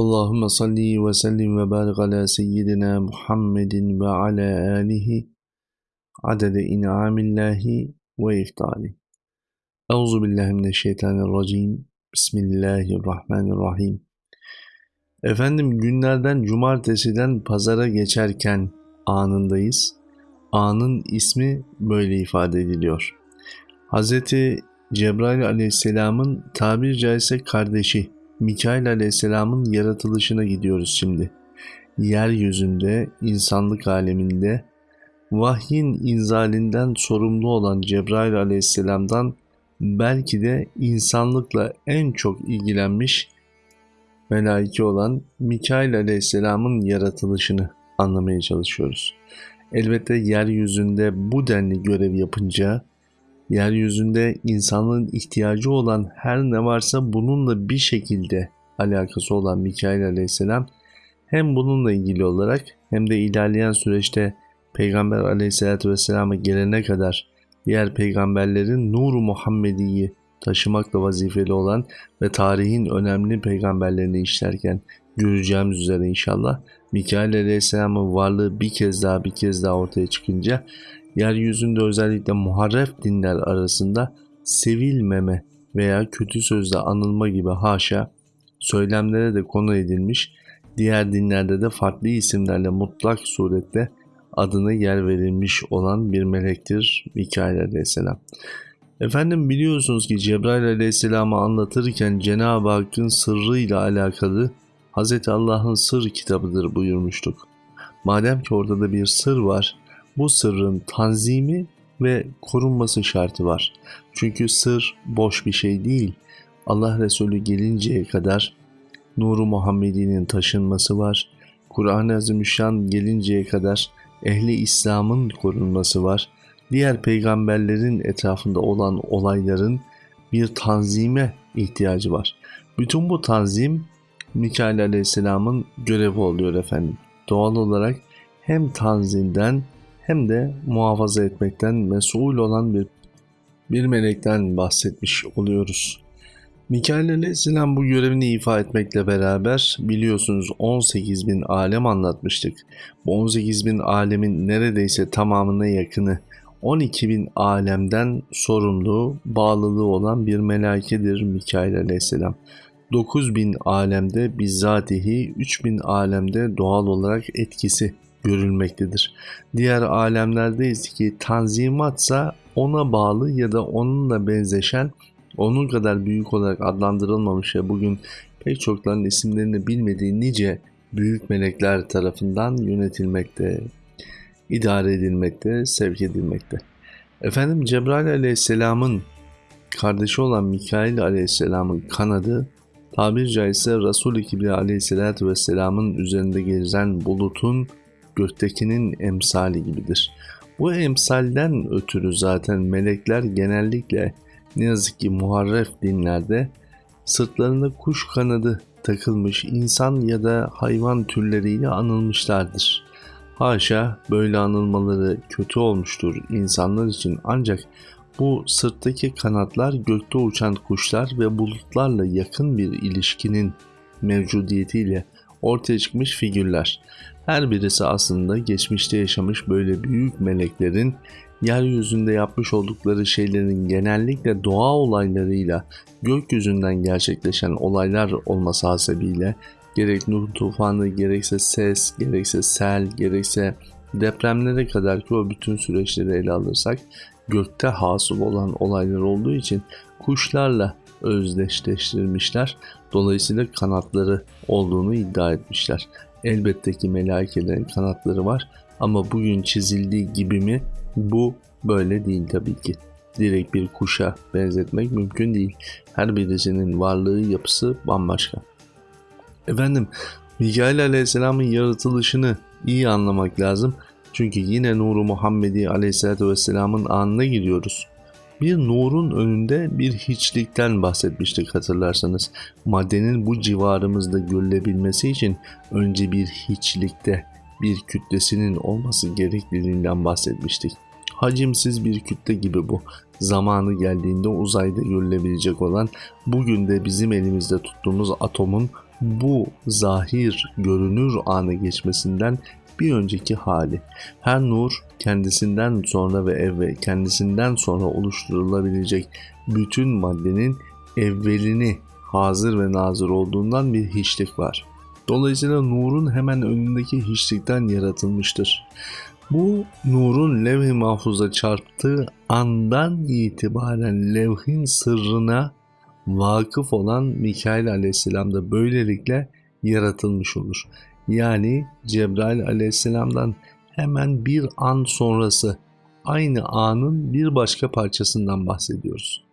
Allahümme salli ve sellim ve barik ala seyyidina Muhammedin ve ala alihi adede in'amillahi ve iftali. Euzu billahi mineşşeytanirracim. Bismillahirrahmanirrahim. Efendim günlerden cumartesiden pazara geçerken anındayız. Anın ismi böyle ifade ediliyor. Hz. Cebrail aleyhisselamın tabir caizse kardeşi Mikail aleyhisselamın yaratılışına gidiyoruz şimdi. Yeryüzünde, insanlık aleminde vahyin inzalinden sorumlu olan Cebrail aleyhisselamdan belki de insanlıkla en çok ilgilenmiş melaike olan Mikail aleyhisselamın yaratılışını anlamaya çalışıyoruz. Elbette yeryüzünde bu denli görev yapınca yeryüzünde insanlığın ihtiyacı olan her ne varsa bununla bir şekilde alakası olan Mikail aleyhisselam hem bununla ilgili olarak hem de ilerleyen süreçte Peygamber aleyhissalatü vesselama gelene kadar diğer peygamberlerin nuru Muhammedi'yi taşımakla vazifeli olan ve tarihin önemli peygamberlerini işlerken göreceğimiz üzere inşallah Mikail Aleyhisselam'ın varlığı bir kez daha bir kez daha ortaya çıkınca yeryüzünde özellikle muharref dinler arasında sevilmeme veya kötü sözle anılma gibi haşa söylemlere de konu edilmiş, diğer dinlerde de farklı isimlerle mutlak surette adına yer verilmiş olan bir melektir Mikail aleyhisselam. Efendim biliyorsunuz ki Cebrail aleyhisselamı anlatırken Cenab-ı Hakk'ın sırrıyla alakalı Hz. Allah'ın sır kitabıdır buyurmuştuk. Madem ki orada bir sır var, bu sırrın tanzimi ve korunması şartı var. Çünkü sır boş bir şey değil. Allah Resulü gelinceye kadar Nuru Muhammedi'nin taşınması var. Kur'an-ı Azimüşşan gelinceye kadar ehli İslam'ın korunması var. Diğer peygamberlerin etrafında olan olayların bir tanzime ihtiyacı var. Bütün bu tanzim Mikail Aleyhisselam'ın görevi oluyor efendim. Doğal olarak hem tanzimden hem de muhafaza etmekten mesul olan bir, bir melekten bahsetmiş oluyoruz. Mikail Aleyhisselam bu görevini ifa etmekle beraber biliyorsunuz 18 bin alem anlatmıştık. Bu 18 bin alemin neredeyse tamamına yakını 12 bin alemden sorumlu, bağlılığı olan bir melaikedir Mikail Aleyhisselam. 9 bin alemde bizzatihi, 3 bin alemde doğal olarak etkisi görülmektedir. Diğer alemlerde ise ki tanzimatsa ona bağlı ya da onunla benzeşen onun kadar büyük olarak adlandırılmamış ve bugün pek çokların isimlerini bilmediği nice büyük melekler tarafından yönetilmekte, idare edilmekte, sevk edilmekte. Efendim Cebrail aleyhisselamın kardeşi olan Mikail aleyhisselamın kanadı tabir caizse Resul-i Kibriya aleyhisselatü vesselamın üzerinde gezen bulutun göktekinin emsali gibidir. Bu emsalden ötürü zaten melekler genellikle ne yazık ki muharref dinlerde sırtlarında kuş kanadı takılmış insan ya da hayvan türleriyle anılmışlardır. Haşa böyle anılmaları kötü olmuştur insanlar için ancak bu sırttaki kanatlar gökte uçan kuşlar ve bulutlarla yakın bir ilişkinin mevcudiyetiyle ortaya çıkmış figürler. Her birisi aslında geçmişte yaşamış böyle büyük meleklerin yeryüzünde yapmış oldukları şeylerin genellikle doğa olaylarıyla gökyüzünden gerçekleşen olaylar olması hasebiyle gerek Nuh tufanı, gerekse ses, gerekse sel, gerekse depremlere kadar ki o bütün süreçleri ele alırsak gökte hasıl olan olaylar olduğu için kuşlarla özdeşleştirmişler. Dolayısıyla kanatları olduğunu iddia etmişler. Elbette ki melaikelerin kanatları var ama bugün çizildiği gibi mi bu böyle değil tabii ki. Direkt bir kuşa benzetmek mümkün değil. Her birisinin varlığı yapısı bambaşka. Efendim Mikail Aleyhisselam'ın yaratılışını iyi anlamak lazım. Çünkü yine Nuru Muhammedi Aleyhisselatü Vesselam'ın anına giriyoruz. Bir nurun önünde bir hiçlikten bahsetmiştik hatırlarsanız. Maddenin bu civarımızda görülebilmesi için önce bir hiçlikte bir kütlesinin olması gerekliliğinden bahsetmiştik. Hacimsiz bir kütle gibi bu. Zamanı geldiğinde uzayda görülebilecek olan bugün de bizim elimizde tuttuğumuz atomun bu zahir görünür anı geçmesinden bir önceki hali. Her nur kendisinden sonra ve evvel kendisinden sonra oluşturulabilecek bütün maddenin evvelini hazır ve nazır olduğundan bir hiçlik var. Dolayısıyla nurun hemen önündeki hiçlikten yaratılmıştır. Bu nurun levh-i mahfuza çarptığı andan itibaren levhin sırrına vakıf olan Mikail aleyhisselam da böylelikle yaratılmış olur. Yani Cebrail aleyhisselamdan hemen bir an sonrası aynı anın bir başka parçasından bahsediyoruz.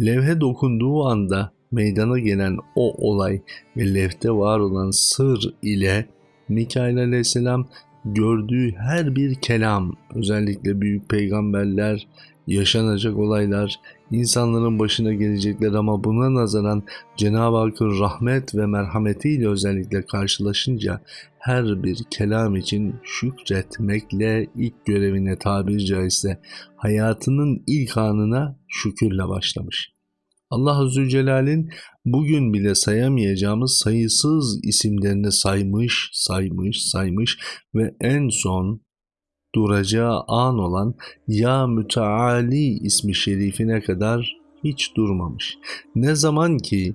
Levhe dokunduğu anda meydana gelen o olay ve levhte var olan sır ile Mikail aleyhisselam gördüğü her bir kelam, özellikle büyük peygamberler, yaşanacak olaylar, insanların başına gelecekler ama buna nazaran Cenab-ı Hakk'ın rahmet ve merhametiyle özellikle karşılaşınca her bir kelam için şükretmekle ilk görevine tabiri caizse hayatının ilk anına şükürle başlamış. Allah Azze Celal'in bugün bile sayamayacağımız sayısız isimlerini saymış, saymış, saymış ve en son duracağı an olan Ya Müteali ismi şerifine kadar hiç durmamış. Ne zaman ki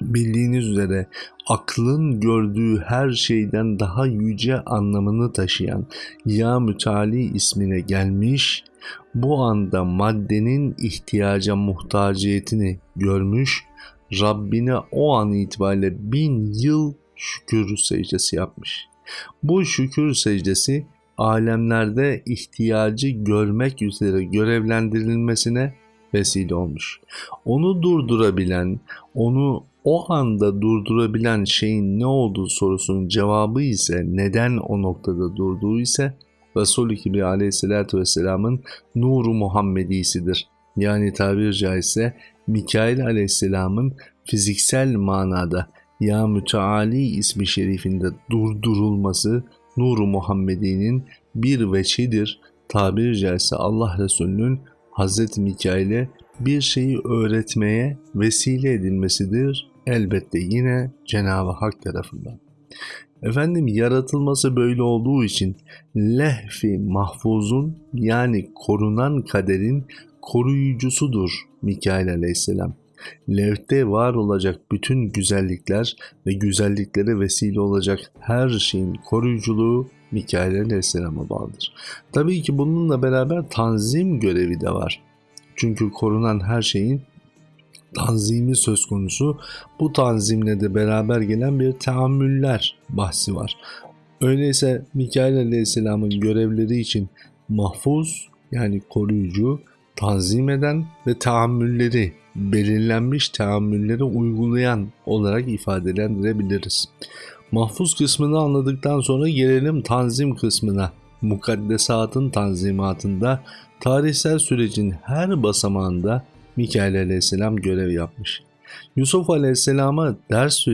bildiğiniz üzere aklın gördüğü her şeyden daha yüce anlamını taşıyan Ya Müteali ismine gelmiş, bu anda maddenin ihtiyaca muhtaciyetini görmüş, Rabbine o an itibariyle bin yıl şükür secdesi yapmış. Bu şükür secdesi alemlerde ihtiyacı görmek üzere görevlendirilmesine vesile olmuş. Onu durdurabilen, onu o anda durdurabilen şeyin ne olduğu sorusunun cevabı ise neden o noktada durduğu ise Resul-i Kibri aleyhissalatü vesselamın nuru Muhammedisidir. Yani tabir caizse Mikail aleyhisselamın fiziksel manada ya müteali ismi şerifinde durdurulması nuru Muhammedi'nin bir veçidir. Tabir caizse Allah Resulü'nün Hz. Mikail'e bir şeyi öğretmeye vesile edilmesidir. Elbette yine Cenab-ı Hak tarafından. Efendim yaratılması böyle olduğu için lehfi mahfuzun yani korunan kaderin koruyucusudur Mikail aleyhisselam. Levhte var olacak bütün güzellikler ve güzelliklere vesile olacak her şeyin koruyuculuğu Mikail aleyhisselama bağlıdır. Tabii ki bununla beraber tanzim görevi de var. Çünkü korunan her şeyin tanzimi söz konusu. Bu tanzimle de beraber gelen bir teamüller bahsi var. Öyleyse Mikail Aleyhisselam'ın görevleri için mahfuz yani koruyucu, tanzim eden ve tahammülleri belirlenmiş tahammülleri uygulayan olarak ifadelendirebiliriz. Mahfuz kısmını anladıktan sonra gelelim tanzim kısmına. Mukaddesatın tanzimatında tarihsel sürecin her basamağında Mikail aleyhisselam görev yapmış. Yusuf aleyhisselama ders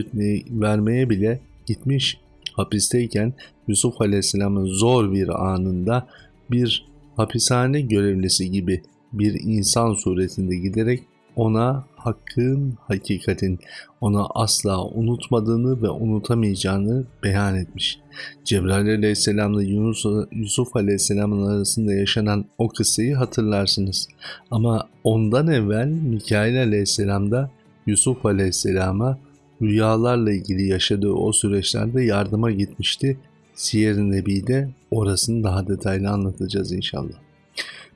vermeye bile gitmiş. Hapisteyken Yusuf aleyhisselamın zor bir anında bir hapishane görevlisi gibi bir insan suretinde giderek ona hakkın, hakikatin ona asla unutmadığını ve unutamayacağını beyan etmiş. Cebrail aleyhisselamla Yunus, Yusuf aleyhisselamın arasında yaşanan o kıssayı hatırlarsınız. Ama ondan evvel Mikail aleyhisselam da Yusuf aleyhisselama rüyalarla ilgili yaşadığı o süreçlerde yardıma gitmişti. Siyer-i Nebi'de orasını daha detaylı anlatacağız inşallah.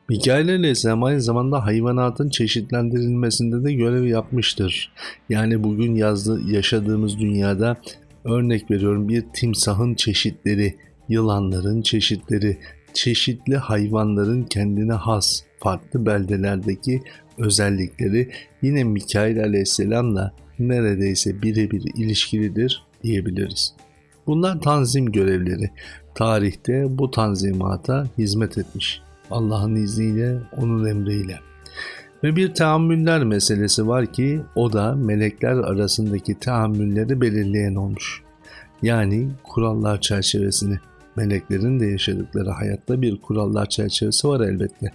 Mikail Aleyhisselam aynı zamanda hayvanatın çeşitlendirilmesinde de görev yapmıştır. Yani bugün yazdı, yaşadığımız dünyada örnek veriyorum bir timsahın çeşitleri, yılanların çeşitleri, çeşitli hayvanların kendine has farklı beldelerdeki özellikleri yine Mikail Aleyhisselam'la neredeyse birebir ilişkilidir diyebiliriz. Bunlar tanzim görevleri. Tarihte bu tanzimata hizmet etmiş. Allah'ın izniyle, onun emriyle. Ve bir teamüller meselesi var ki o da melekler arasındaki teamülleri belirleyen olmuş. Yani kurallar çerçevesini. Meleklerin de yaşadıkları hayatta bir kurallar çerçevesi var elbette.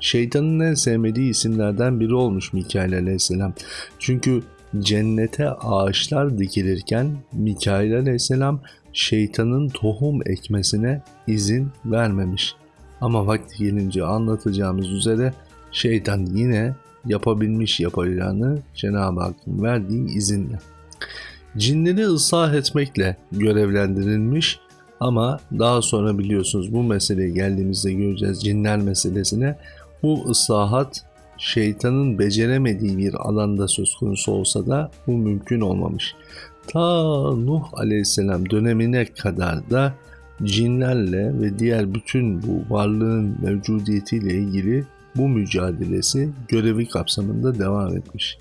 Şeytanın en sevmediği isimlerden biri olmuş Mikail aleyhisselam. Çünkü cennete ağaçlar dikilirken Mikail aleyhisselam şeytanın tohum ekmesine izin vermemiş. Ama vakti gelince anlatacağımız üzere şeytan yine yapabilmiş yapacağını Cenab-ı Hakk'ın verdiği izinle. Cinleri ıslah etmekle görevlendirilmiş ama daha sonra biliyorsunuz bu meseleye geldiğimizde göreceğiz cinler meselesine. Bu ıslahat şeytanın beceremediği bir alanda söz konusu olsa da bu mümkün olmamış. Ta Nuh aleyhisselam dönemine kadar da cinlerle ve diğer bütün bu varlığın mevcudiyetiyle ilgili bu mücadelesi görevi kapsamında devam etmiş.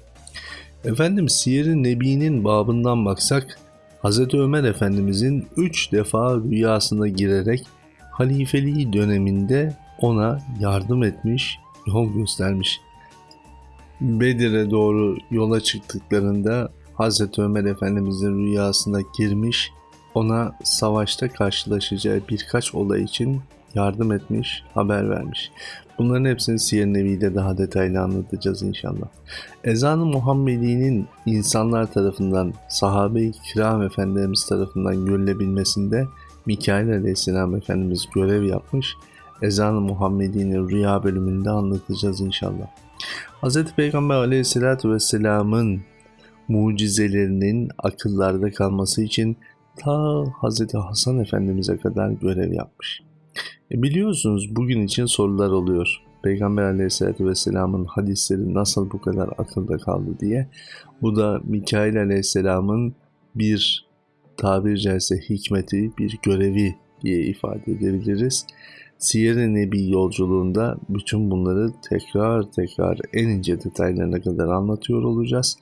Efendim Siyer-i Nebi'nin babından baksak Hz. Ömer Efendimizin üç defa rüyasına girerek halifeliği döneminde ona yardım etmiş, yol göstermiş. Bedir'e doğru yola çıktıklarında Hz. Ömer Efendimizin rüyasına girmiş, ona savaşta karşılaşacağı birkaç olay için yardım etmiş, haber vermiş. Bunların hepsini Siyer Nebi'de daha detaylı anlatacağız inşallah. Ezan-ı Muhammedi'nin insanlar tarafından, sahabe-i kiram efendilerimiz tarafından görülebilmesinde Mikail aleyhisselam efendimiz görev yapmış. Ezan-ı Muhammedi'nin rüya bölümünde anlatacağız inşallah. Hz. Peygamber aleyhisselatü vesselamın mucizelerinin akıllarda kalması için ta Hz. Hasan Efendimiz'e kadar görev yapmış. E biliyorsunuz bugün için sorular oluyor. Peygamber aleyhissalatü vesselamın hadisleri nasıl bu kadar akılda kaldı diye. Bu da Mikail aleyhisselamın bir tabir caizse hikmeti, bir görevi diye ifade edebiliriz. Siyer-i Nebi yolculuğunda bütün bunları tekrar tekrar en ince detaylarına kadar anlatıyor olacağız.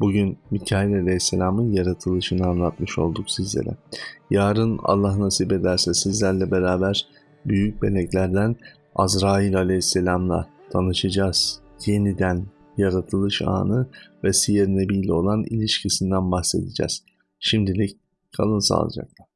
Bugün Mikail Aleyhisselam'ın yaratılışını anlatmış olduk sizlere. Yarın Allah nasip ederse sizlerle beraber büyük meleklerden Azrail Aleyhisselam'la tanışacağız. Yeniden yaratılış anı ve Siyer Nebi ile olan ilişkisinden bahsedeceğiz. Şimdilik kalın sağlıcakla.